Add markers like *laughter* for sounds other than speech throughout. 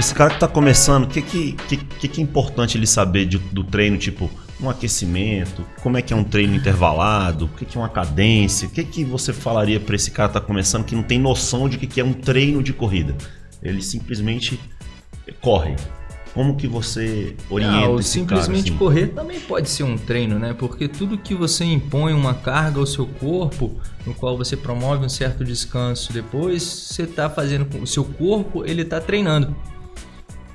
esse cara que está começando, o que, que, que, que é importante ele saber de, do treino, tipo um aquecimento, como é que é um treino intervalado, o que, que é uma cadência, o que, que você falaria para esse cara que está começando que não tem noção de que, que é um treino de corrida? Ele simplesmente corre. Como que você orienta não, esse simplesmente cara, assim? correr também pode ser um treino, né? Porque tudo que você impõe uma carga ao seu corpo, no qual você promove um certo descanso depois, você está fazendo o seu corpo, ele está treinando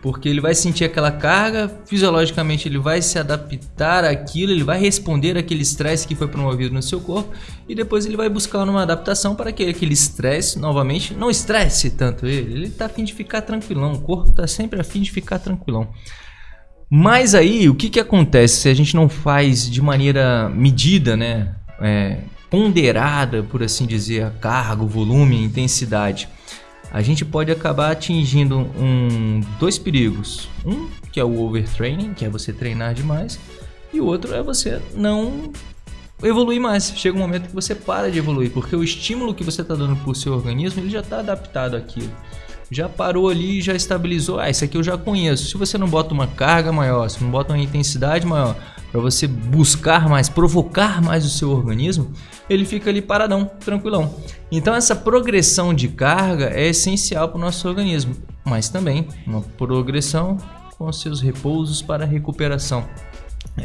porque ele vai sentir aquela carga, fisiologicamente ele vai se adaptar àquilo, ele vai responder àquele estresse que foi promovido no seu corpo e depois ele vai buscar uma adaptação para que aquele estresse, novamente, não estresse tanto ele, ele está afim de ficar tranquilão, o corpo está sempre afim de ficar tranquilão. Mas aí, o que, que acontece se a gente não faz de maneira medida, né? É, ponderada, por assim dizer, a carga, o volume, a intensidade? A gente pode acabar atingindo um, dois perigos. Um, que é o overtraining, que é você treinar demais, e o outro é você não evoluir mais. Chega um momento que você para de evoluir, porque o estímulo que você está dando para o seu organismo ele já está adaptado àquilo. Já parou ali, já estabilizou. Ah, isso aqui eu já conheço. Se você não bota uma carga maior, se não bota uma intensidade maior, para você buscar mais, provocar mais o seu organismo, ele fica ali paradão, tranquilão. Então essa progressão de carga é essencial para o nosso organismo, mas também uma progressão com seus repousos para recuperação.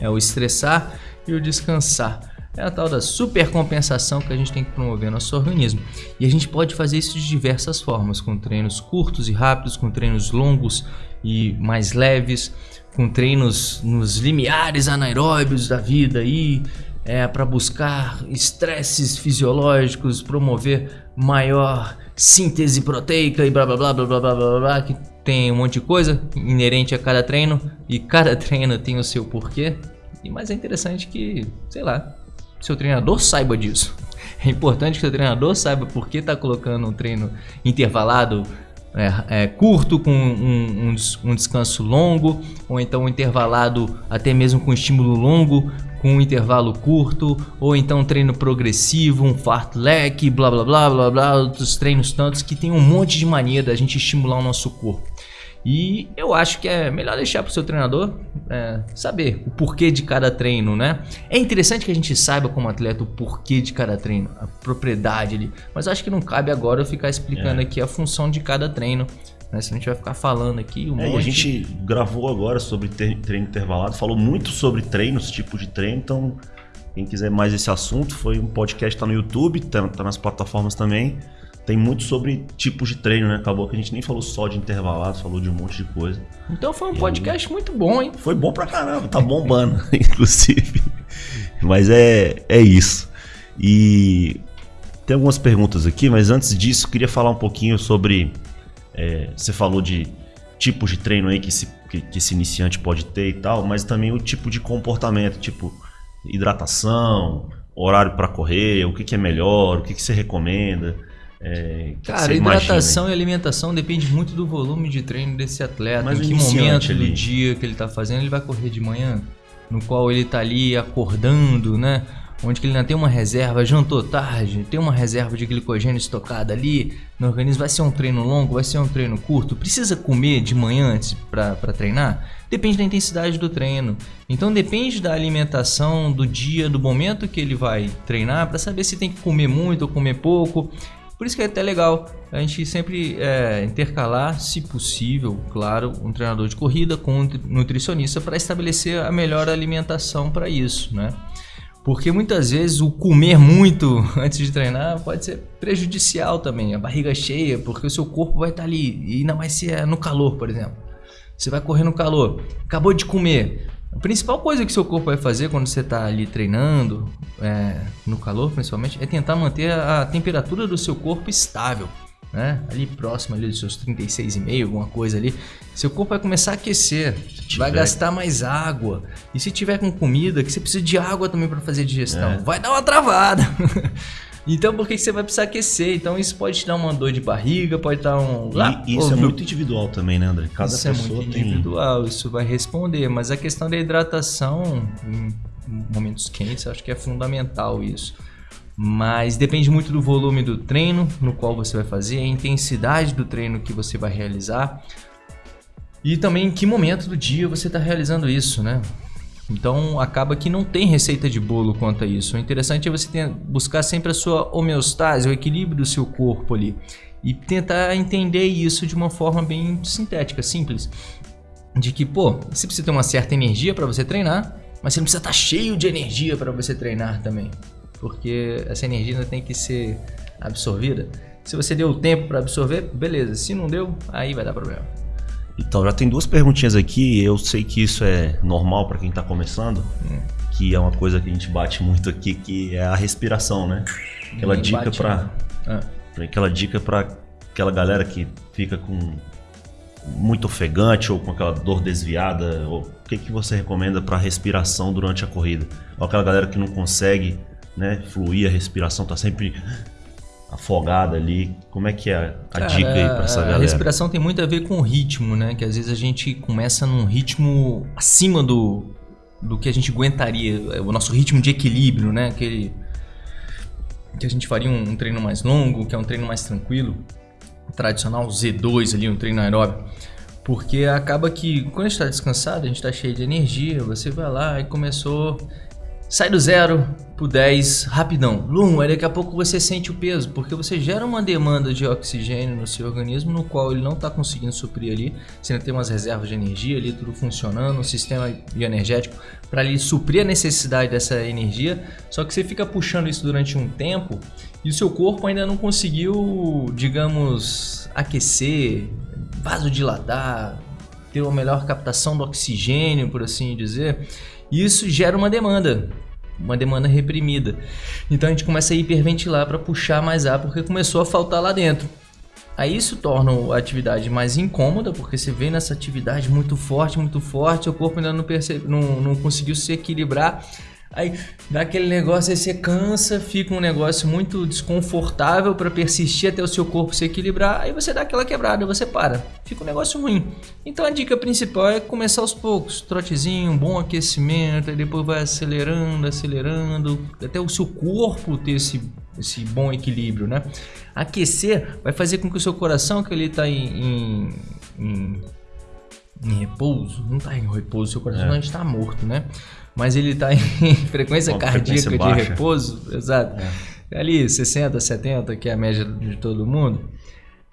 É o estressar e o descansar. É a tal da supercompensação que a gente tem que promover no nosso organismo. E a gente pode fazer isso de diversas formas, com treinos curtos e rápidos, com treinos longos e mais leves, com treinos nos limiares anaeróbios da vida aí, é, para buscar estresses fisiológicos, promover maior síntese proteica e blá blá blá blá blá blá blá, blá que tem um monte de coisa inerente a cada treino e cada *laughs* treino tem o seu porquê. E mais é interessante que, sei lá, seu treinador saiba disso. É importante que seu treinador saiba por que está colocando um treino intervalado é, é, curto com um, um, um, descanso longo, ou então um intervalado até mesmo com estímulo longo, com um intervalo curto, ou então um treino progressivo, um fartlek, blá blá blá blá blá, outros treinos tantos que tem um monte de maneira da gente estimular o nosso corpo. E eu acho que é melhor deixar para o seu treinador é, saber o porquê de cada treino, né? É interessante que a gente saiba como atleta o porquê de cada treino, a propriedade ali, mas acho que não cabe agora eu ficar explicando é. aqui a função de cada treino. Né? Se a gente vai ficar falando aqui um é, monte... A gente gravou agora sobre treino intervalado, falou muito sobre treinos, tipo de treino, então quem quiser mais esse assunto, foi um podcast tá no YouTube, tá, tá nas plataformas também tem muito sobre tipos de treino, né? Acabou que a gente nem falou só de intervalados, falou de um monte de coisa. Então foi um e podcast aí, muito bom, hein? Foi bom pra caramba, tá bombando, *laughs* inclusive. Mas é, é isso. E tem algumas perguntas aqui, mas antes disso, queria falar um pouquinho sobre. É, você falou de tipos de treino aí que esse, que, que esse iniciante pode ter e tal, mas também o tipo de comportamento, tipo hidratação, horário para correr, o que, que é melhor, o que, que você recomenda. É, Cara, hidratação e alimentação depende muito do volume de treino desse atleta. Mas em que momento ali. do dia que ele está fazendo, ele vai correr de manhã, no qual ele está ali acordando, né? Onde que ele ainda tem uma reserva, jantou tarde, tem uma reserva de glicogênio estocada ali no organismo. Vai ser um treino longo, vai ser um treino curto. Precisa comer de manhã antes para treinar? Depende da intensidade do treino. Então depende da alimentação, do dia, do momento que ele vai treinar, para saber se tem que comer muito ou comer pouco. Por isso que é até legal a gente sempre é, intercalar, se possível, claro, um treinador de corrida com um nutricionista para estabelecer a melhor alimentação para isso, né? Porque muitas vezes o comer muito *laughs* antes de treinar pode ser prejudicial também, a barriga cheia, porque o seu corpo vai estar tá ali e ainda mais se é no calor, por exemplo. Você vai correr no calor, acabou de comer, a principal coisa que seu corpo vai fazer quando você está ali treinando, é, no calor principalmente, é tentar manter a temperatura do seu corpo estável. Né? Ali próximo ali dos seus 36,5, alguma coisa ali. Seu corpo vai começar a aquecer, vai gastar mais água. E se tiver com comida, que você precisa de água também para fazer digestão, é. vai dar uma travada. *laughs* Então por que você vai precisar aquecer? Então isso pode te dar uma dor de barriga, pode dar um. E isso é muito individual também, né, André? Cada isso pessoa é muito tem... individual, isso vai responder. Mas a questão da hidratação em momentos quentes, acho que é fundamental isso. Mas depende muito do volume do treino no qual você vai fazer, a intensidade do treino que você vai realizar. E também em que momento do dia você está realizando isso, né? Então acaba que não tem receita de bolo quanto a isso. O interessante é você ter, buscar sempre a sua homeostase, o equilíbrio do seu corpo ali. E tentar entender isso de uma forma bem sintética, simples. De que, pô, você precisa ter uma certa energia para você treinar, mas você não precisa estar tá cheio de energia para você treinar também. Porque essa energia ainda tem que ser absorvida. Se você deu o tempo para absorver, beleza. Se não deu, aí vai dar problema. Então, já tem duas perguntinhas aqui. Eu sei que isso é normal para quem está começando, hum. que é uma coisa que a gente bate *laughs* muito aqui, que é a respiração, né? Aquela Ninguém dica para né? ah. aquela dica para aquela galera que fica com muito ofegante ou com aquela dor desviada, ou o que que você recomenda para respiração durante a corrida? Ou aquela galera que não consegue, né, fluir a respiração, tá sempre afogada ali. Como é que é a Cara, dica aí para essa galera? A respiração tem muito a ver com o ritmo, né? Que às vezes a gente começa num ritmo acima do, do que a gente aguentaria, o nosso ritmo de equilíbrio, né? Aquele que a gente faria um, um treino mais longo, que é um treino mais tranquilo, tradicional Z2 ali, um treino aeróbico. Porque acaba que quando a gente está descansado, a gente está cheio de energia, você vai lá e começou sai do zero pro 10 rapidão. Lum, aí daqui a pouco você sente o peso, porque você gera uma demanda de oxigênio no seu organismo, no qual ele não está conseguindo suprir ali. Você ainda tem umas reservas de energia ali, tudo funcionando, um sistema bioenergético para ali suprir a necessidade dessa energia. Só que você fica puxando isso durante um tempo e o seu corpo ainda não conseguiu, digamos, aquecer, vasodilatar, ter uma melhor captação do oxigênio, por assim dizer. Isso gera uma demanda, uma demanda reprimida. Então a gente começa a hiperventilar para puxar mais ar porque começou a faltar lá dentro. Aí isso torna a atividade mais incômoda, porque você vem nessa atividade muito forte, muito forte, o corpo ainda não, percebe, não, não conseguiu se equilibrar Aí dá aquele negócio, aí você cansa, fica um negócio muito desconfortável para persistir até o seu corpo se equilibrar, aí você dá aquela quebrada, você para. Fica um negócio ruim. Então a dica principal é começar aos poucos, trotezinho, bom aquecimento, aí depois vai acelerando, acelerando, até o seu corpo ter esse, esse bom equilíbrio, né? Aquecer vai fazer com que o seu coração, que ele está em, em, em, em repouso, não está em repouso, seu coração é. está morto, né? mas ele está em *laughs* frequência cardíaca frequência de repouso, exato. É. Ali 60, 70, que é a média de todo mundo.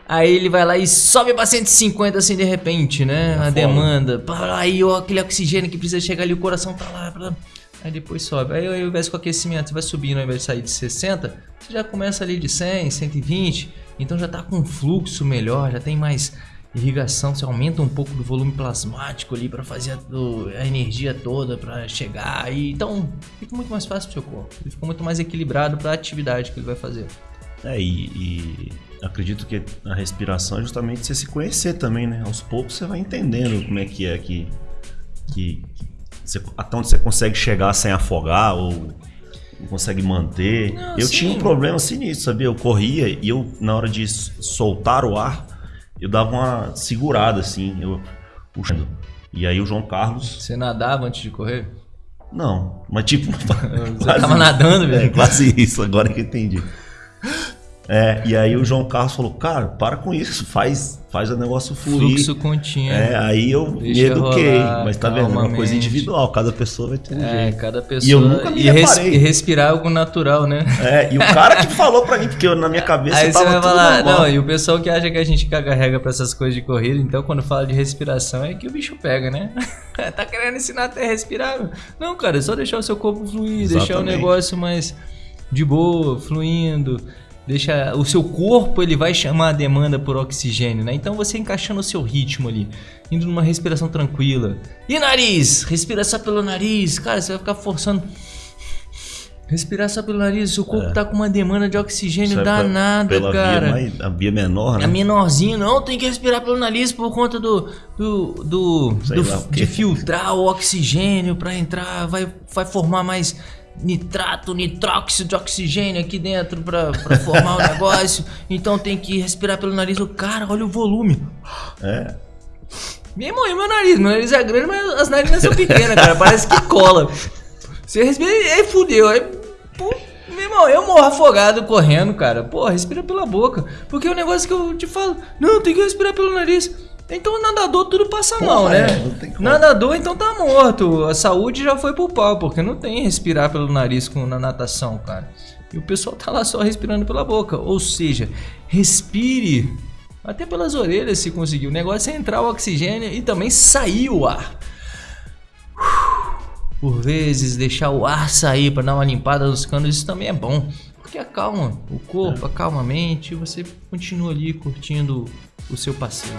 Aí ele vai lá e sobe para 150 assim de repente, né? a demanda. Aí ó, aquele oxigênio que precisa chegar ali, o coração tá lá. Aí depois sobe. Aí ao invés com aquecimento, você vai subindo, ao invés de sair de 60, você já começa ali de 100, 120. Então já tá com fluxo melhor, já tem mais irrigação, você aumenta um pouco do volume plasmático ali para fazer a, a, energia toda para chegar e então fica muito mais fácil pro seu corpo. Ele fica muito mais equilibrado para a atividade que ele vai fazer. É, e, e, acredito que a respiração é justamente você se conhecer também, né? Aos poucos você vai entendendo como é que é que, que, que você, até onde você consegue chegar sem afogar ou consegue manter. Não, eu sim. tinha um problema assim nisso, sabia? Eu corria e eu, na hora de soltar o ar, eu dava uma segurada assim, eu puxando. E aí o João Carlos. Você nadava antes de correr? Não, mas tipo. *laughs* Você tava nadando, velho? É, quase isso, agora que eu entendi. É, e aí o João Carlos falou, cara, para com isso, faz, faz o negócio fluir. Fluxo contínuo. É, aí eu me eduquei, rolar, mas tá vendo? É uma coisa individual, cada pessoa vai ter um é, jeito. cada pessoa. E eu nunca me e, res, e respirar algo natural, né? É, e o cara que falou pra mim, porque eu, na minha *laughs* cabeça aí tava você vai falar, normal. Não, e o pessoal que acha que a gente caga regra pra essas coisas de corrida, então quando fala de respiração é que o bicho pega, né? *laughs* tá querendo ensinar até a respirar? Não, cara, é só deixar o seu corpo fluir, Exatamente. deixar o negócio mais de boa, fluindo deixa o seu corpo ele vai chamar a demanda por oxigênio, né? Então você encaixando o seu ritmo ali, indo numa respiração tranquila. E nariz, respira só pelo nariz, cara, você vai ficar forçando Respirar só pelo nariz, seu corpo é. tá com uma demanda de oxigênio danada, pela cara. Via mais, a via menor, né? A menorzinha, não, tem que respirar pelo nariz por conta do. do, do, do de filtrar o oxigênio para entrar, vai, vai formar mais nitrato, nitróxido de oxigênio aqui dentro para formar o *laughs* negócio. Então tem que respirar pelo nariz. O cara, olha o volume. É. Meu irmão, meu nariz. Meu nariz é grande, mas as narinas são pequenas, cara. Parece que cola. Você respira e aí fudeu. Aí, pô, meu irmão, eu morro afogado correndo, cara. Pô, respira pela boca. Porque é um negócio que eu te falo. Não, tem que respirar pelo nariz. Então nadador tudo passa mal, né? É, nadador então tá morto. A saúde já foi pro pau, porque não tem respirar pelo nariz com, na natação, cara. E o pessoal tá lá só respirando pela boca. Ou seja, respire até pelas orelhas se conseguir. O negócio é entrar o oxigênio e também sair o ar. Por vezes deixar o ar sair para dar uma limpada nos canos, isso também é bom. Porque acalma o corpo, acalma a mente e você continua ali curtindo o seu passeio.